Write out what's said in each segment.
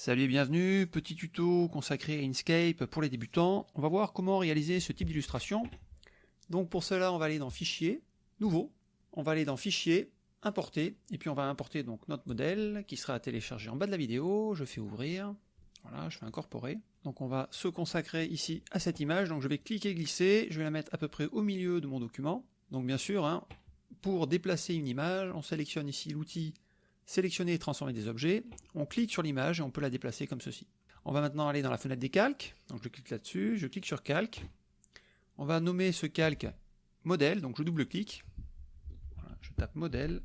Salut et bienvenue, petit tuto consacré à Inkscape pour les débutants. On va voir comment réaliser ce type d'illustration. Donc pour cela, on va aller dans Fichier, Nouveau. On va aller dans Fichier, Importer, et puis on va importer donc notre modèle qui sera à télécharger en bas de la vidéo. Je fais ouvrir, voilà, je fais incorporer. Donc on va se consacrer ici à cette image. Donc je vais cliquer, glisser, je vais la mettre à peu près au milieu de mon document. Donc bien sûr, hein, pour déplacer une image, on sélectionne ici l'outil sélectionner et transformer des objets, on clique sur l'image et on peut la déplacer comme ceci. On va maintenant aller dans la fenêtre des calques, donc je clique là-dessus, je clique sur calque, on va nommer ce calque modèle, donc je double-clique, je tape modèle,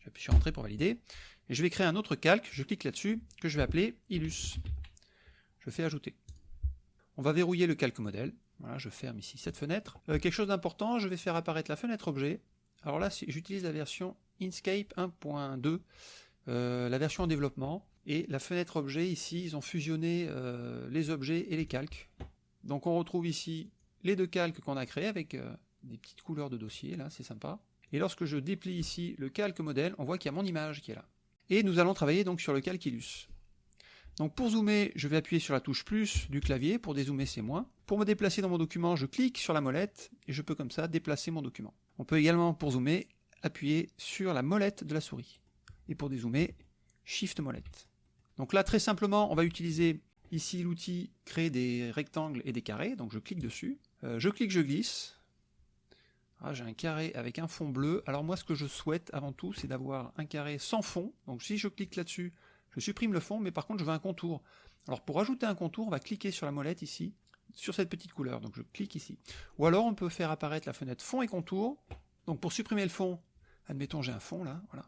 j'appuie sur entrée pour valider, et je vais créer un autre calque, je clique là-dessus, que je vais appeler Illus. Je fais ajouter. On va verrouiller le calque modèle, voilà, je ferme ici cette fenêtre. Euh, quelque chose d'important, je vais faire apparaître la fenêtre objet, alors là j'utilise la version Inkscape 1.2, euh, la version en développement, et la fenêtre objet, ici, ils ont fusionné euh, les objets et les calques. Donc on retrouve ici les deux calques qu'on a créés avec euh, des petites couleurs de dossier, là, c'est sympa. Et lorsque je déplie ici le calque modèle, on voit qu'il y a mon image qui est là. Et nous allons travailler donc sur le calque Illus. Donc pour zoomer, je vais appuyer sur la touche plus du clavier, pour dézoomer c'est moins. Pour me déplacer dans mon document, je clique sur la molette, et je peux comme ça déplacer mon document. On peut également, pour zoomer, appuyer sur la molette de la souris. Et pour dézoomer, Shift molette. Donc là, très simplement, on va utiliser ici l'outil créer des rectangles et des carrés. Donc je clique dessus. Euh, je clique, je glisse. Ah, J'ai un carré avec un fond bleu. Alors moi, ce que je souhaite avant tout, c'est d'avoir un carré sans fond. Donc si je clique là-dessus, je supprime le fond, mais par contre, je veux un contour. Alors pour ajouter un contour, on va cliquer sur la molette ici, sur cette petite couleur. Donc je clique ici. Ou alors on peut faire apparaître la fenêtre fond et contour. Donc pour supprimer le fond, Admettons, j'ai un fond là, voilà.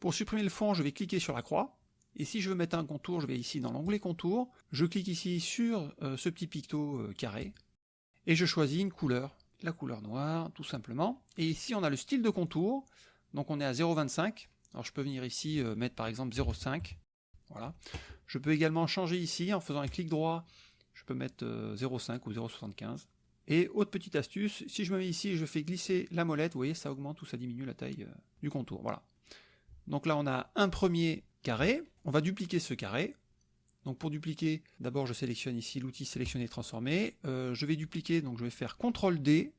Pour supprimer le fond, je vais cliquer sur la croix. Et si je veux mettre un contour, je vais ici dans l'onglet contour. Je clique ici sur euh, ce petit picto euh, carré. Et je choisis une couleur, la couleur noire, tout simplement. Et ici, on a le style de contour. Donc on est à 0,25. Alors je peux venir ici euh, mettre par exemple 0,5. Voilà. Je peux également changer ici en faisant un clic droit. Je peux mettre 0,5 ou 0,75. Et autre petite astuce, si je me mets ici et je fais glisser la molette, vous voyez, ça augmente ou ça diminue la taille euh, du contour. Voilà. Donc là, on a un premier carré. On va dupliquer ce carré. Donc pour dupliquer, d'abord je sélectionne ici l'outil sélectionner transformer. Euh, je vais dupliquer, donc je vais faire CTRL D,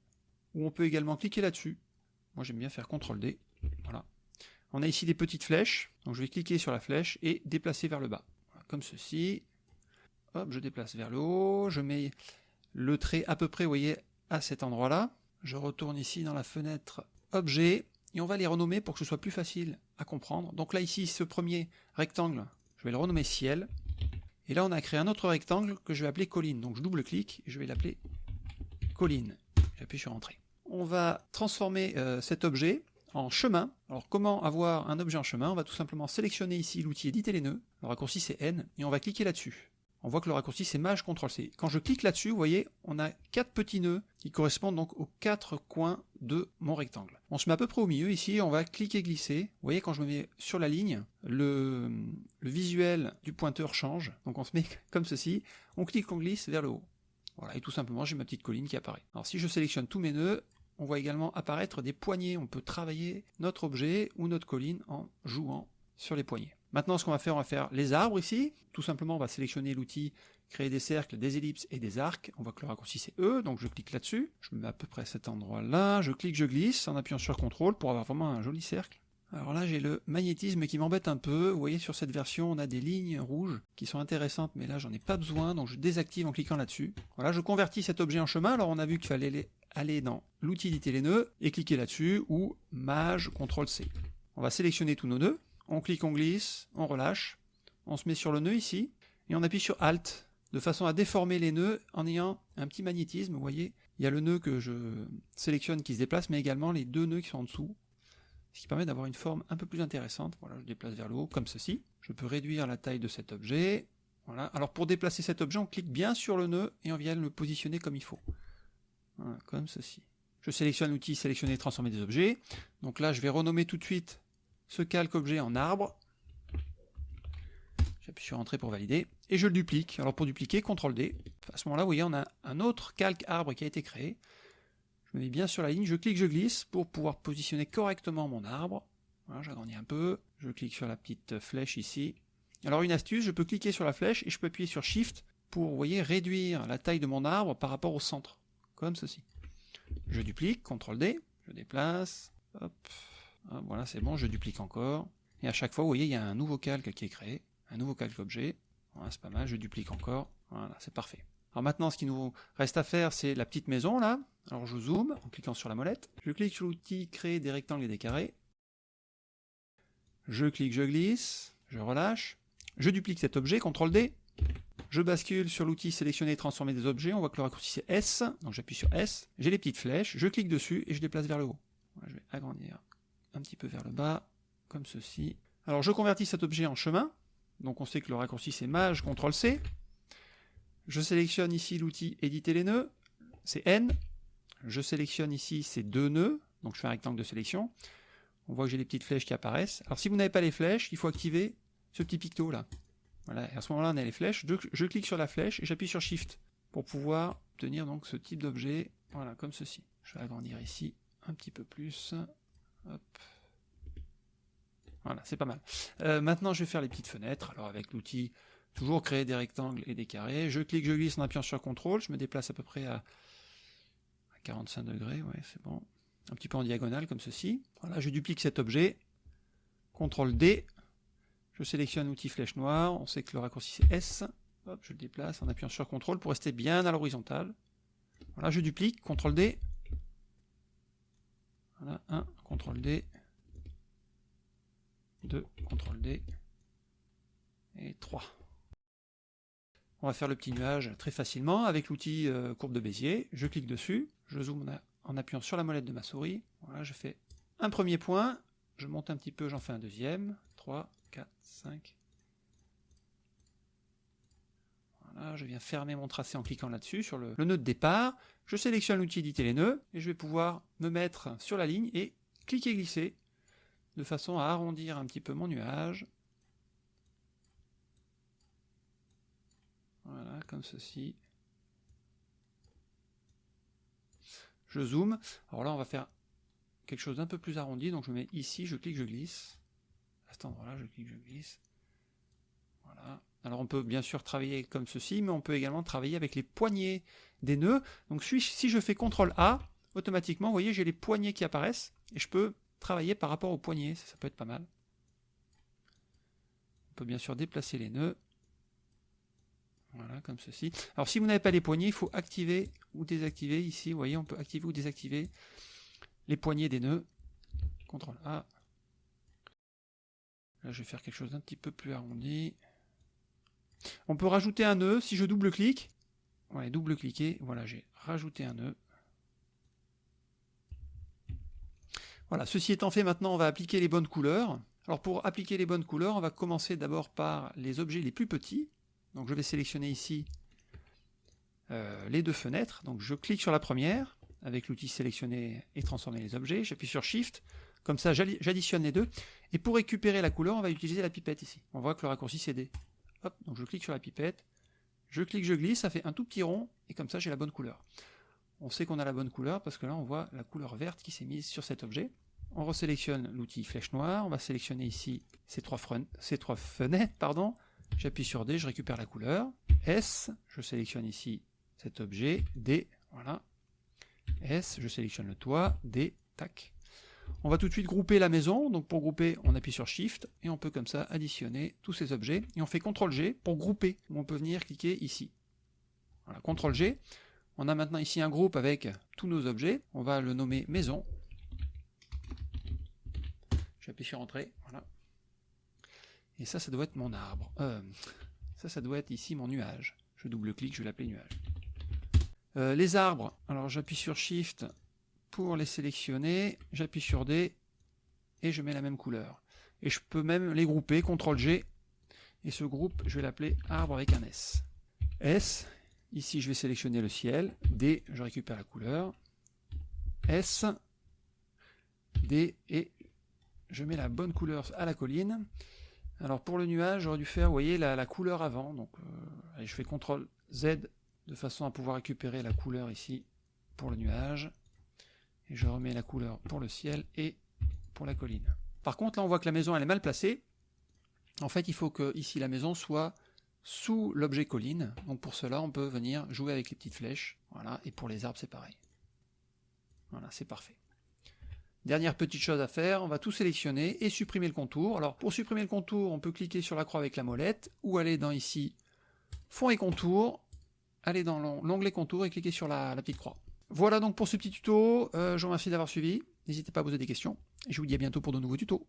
ou on peut également cliquer là-dessus. Moi j'aime bien faire CTRL D. Voilà. On a ici des petites flèches, donc je vais cliquer sur la flèche et déplacer vers le bas. comme ceci. Hop, je déplace vers le haut, je mets le trait à peu près, vous voyez, à cet endroit-là. Je retourne ici dans la fenêtre Objet, et on va les renommer pour que ce soit plus facile à comprendre. Donc là, ici, ce premier rectangle, je vais le renommer Ciel. Et là, on a créé un autre rectangle que je vais appeler Colline. Donc je double-clique et je vais l'appeler Colline. J'appuie sur Entrée. On va transformer euh, cet objet en chemin. Alors comment avoir un objet en chemin? On va tout simplement sélectionner ici l'outil éditer les nœuds. Le raccourci c'est N et on va cliquer là-dessus on voit que le raccourci c'est Maj CTRL C. Quand je clique là-dessus, vous voyez, on a quatre petits nœuds qui correspondent donc aux quatre coins de mon rectangle. On se met à peu près au milieu ici, on va cliquer glisser. Vous voyez, quand je me mets sur la ligne, le, visuel du pointeur change. Donc on se met comme ceci, on clique, on glisse vers le haut. Voilà, et tout simplement j'ai ma petite colline qui apparaît. Alors si je sélectionne tous mes nœuds, on voit également apparaître des poignées. On peut travailler notre objet ou notre colline en jouant sur les poignées. Maintenant, ce qu'on va faire, on va faire les arbres ici. Tout simplement, on va sélectionner l'outil créer des cercles, des ellipses et des arcs. On voit que le raccourci c'est E, donc je clique là-dessus. Je me mets à peu près à cet endroit-là. Je clique, je glisse en appuyant sur CTRL pour avoir vraiment un joli cercle. Alors là, j'ai le magnétisme qui m'embête un peu. Vous voyez, sur cette version, on a des lignes rouges qui sont intéressantes, mais là, j'en ai pas besoin, donc je désactive en cliquant là-dessus. Voilà, je convertis cet objet en chemin. Alors, on a vu qu'il fallait aller dans l'outil éditer les nœuds et cliquer là-dessus, ou Maj, CTRL C. On va sélectionner tous nos nœuds on clique, on glisse, on relâche, on se met sur le nœud ici, et on appuie sur Alt, de façon à déformer les nœuds en ayant un petit magnétisme, vous voyez, il y a le nœud que je sélectionne qui se déplace, mais également les deux nœuds qui sont en dessous, ce qui permet d'avoir une forme un peu plus intéressante. Voilà, je déplace vers le haut, comme ceci. Je peux réduire la taille de cet objet. Voilà. Alors pour déplacer cet objet, on clique bien sur le nœud et on vient le positionner comme il faut. Comme ceci. Je sélectionne l'outil sélectionner et transformer des objets. Donc là, je vais renommer tout de suite ce calque objet en arbre. J'appuie sur Entrée pour valider. Et je le duplique. Alors pour dupliquer, CTRL D. À ce moment-là, vous voyez, on a un autre calque arbre qui a été créé. Je me mets bien sur la ligne, je clique, je glisse pour pouvoir positionner correctement mon arbre. J'agrandis un peu. Je clique sur la petite flèche ici. Alors une astuce, je peux cliquer sur la flèche et je peux appuyer sur Shift pour, voyez, réduire la taille de mon arbre par rapport au centre, comme ceci. Je duplique, CTRL D, je déplace, hop, voilà c'est bon, je duplique encore, et à chaque fois, vous voyez, il y a un nouveau calque qui est créé, un nouveau calque objet, voilà, c'est pas mal, je duplique encore, voilà, c'est parfait. Alors maintenant, ce qui nous reste à faire, c'est la petite maison, là. Alors je zoome, en cliquant sur la molette, je clique sur l'outil créer des rectangles et des carrés, je clique, je glisse, je relâche, je duplique cet objet, CTRL D, je bascule sur l'outil sélectionner et transformer des objets, on voit que le raccourci c'est S, donc j'appuie sur S, j'ai les petites flèches, je clique dessus et je déplace vers le haut. je vais agrandir un petit peu vers le bas, comme ceci. Alors je convertis cet objet en chemin, donc on sait que le raccourci c'est Maj, CTRL C. Je sélectionne ici l'outil éditer les nœuds, c'est N. Je sélectionne ici ces deux nœuds, donc je fais un rectangle de sélection. On voit que j'ai les petites flèches qui apparaissent. Alors si vous n'avez pas les flèches, il faut activer ce petit picto là. Voilà, et à ce moment-là, on a les flèches. Je, clique sur la flèche et j'appuie sur Shift pour pouvoir obtenir donc ce type d'objet, voilà, comme ceci. Je vais agrandir ici un petit peu plus. Voilà, c'est pas mal. Euh, maintenant, je vais faire les petites fenêtres. Alors avec l'outil, toujours créer des rectangles et des carrés. Je clique, je glisse en appuyant sur CTRL. Je me déplace à peu près à 45 degrés, c'est bon. Un petit peu en diagonale, comme ceci. Voilà, je duplique cet objet. CTRL D, je sélectionne l'outil flèche noire, on sait que le raccourci c'est S. Hop, je le déplace en appuyant sur CTRL pour rester bien à l'horizontale. Voilà, je duplique, CTRL D. Voilà, 1, CTRL D. 2, CTRL D. Et 3. On va faire le petit nuage très facilement avec l'outil euh, courbe de Bézier. Je clique dessus, je zoome en appuyant sur la molette de ma souris. Voilà, je fais un premier point, je monte un petit peu, j'en fais un deuxième, 3, 4, 5. Voilà, je viens fermer mon tracé en cliquant là-dessus, sur le, nœud de départ. Je sélectionne l'outil éditer les nœuds, et je vais pouvoir me mettre sur la ligne et cliquer glisser, de façon à arrondir un petit peu mon nuage. Voilà, comme ceci. Je zoome. Alors là, on va faire quelque chose d'un peu plus arrondi, donc je mets ici, je clique, je glisse à cet je clique, je glisse. Alors on peut bien sûr travailler comme ceci, mais on peut également travailler avec les poignées des nœuds. Donc si je fais CTRL A, automatiquement, vous voyez, j'ai les poignées qui apparaissent, et je peux travailler par rapport aux poignées, ça, ça peut être pas mal. On peut bien sûr déplacer les nœuds. Voilà, comme ceci. Alors si vous n'avez pas les poignées, il faut activer ou désactiver. Ici, vous voyez, on peut activer ou désactiver les poignées des nœuds. CTRL A, Là, je vais faire quelque chose d'un petit peu plus arrondi. On peut rajouter un nœud si je double-clique. Ouais, double-cliquer. Voilà, j'ai rajouté un nœud. Voilà, ceci étant fait, maintenant on va appliquer les bonnes couleurs. Alors pour appliquer les bonnes couleurs, on va commencer d'abord par les objets les plus petits. Donc je vais sélectionner ici euh, les deux fenêtres. Donc je clique sur la première avec l'outil sélectionner et transformer les objets. J'appuie sur Shift. Comme ça, j'additionne les deux. Et pour récupérer la couleur, on va utiliser la pipette ici. On voit que le raccourci c'est D. Donc je clique sur la pipette, je clique, je glisse, ça fait un tout petit rond, et comme ça j'ai la bonne couleur. On sait qu'on a la bonne couleur parce que là on voit la couleur verte qui s'est mise sur cet objet. On resélectionne l'outil flèche noire, on va sélectionner ici ces trois, ces trois fenêtres, pardon. J'appuie sur D, je récupère la couleur. S, je sélectionne ici cet objet, D, voilà. S, je sélectionne le toit, D, tac. On va tout de suite grouper la maison, donc pour grouper, on appuie sur Shift, et on peut comme ça additionner tous ces objets, et on fait CTRL G pour grouper, on peut venir cliquer ici. Voilà, CTRL G, on a maintenant ici un groupe avec tous nos objets, on va le nommer maison. J'appuie sur Entrée, voilà. Et ça, ça doit être mon arbre. Euh, ça, ça doit être ici mon nuage. Je double-clique, je vais l'appeler nuage. Euh, les arbres, alors j'appuie sur Shift, pour les sélectionner, j'appuie sur D et je mets la même couleur. Et je peux même les grouper, CTRL G, et ce groupe, je vais l'appeler arbre avec un S. S, ici je vais sélectionner le ciel, D, je récupère la couleur, S, D, et je mets la bonne couleur à la colline. Alors pour le nuage, j'aurais dû faire, vous voyez, la, couleur avant, donc euh, je fais CTRL Z de façon à pouvoir récupérer la couleur ici pour le nuage je remets la couleur pour le ciel et pour la colline. Par contre, là, on voit que la maison, elle est mal placée. En fait, il faut que ici la maison soit sous l'objet colline. Donc pour cela, on peut venir jouer avec les petites flèches. Voilà, et pour les arbres, c'est pareil. Voilà, c'est parfait. Dernière petite chose à faire, on va tout sélectionner et supprimer le contour. Alors pour supprimer le contour, on peut cliquer sur la croix avec la molette ou aller dans ici, fond et contour, aller dans l'onglet contour et cliquer sur la, petite croix. Voilà donc pour ce petit tuto, euh, je vous remercie d'avoir suivi, n'hésitez pas à poser des questions, et je vous dis à bientôt pour de nouveaux tutos.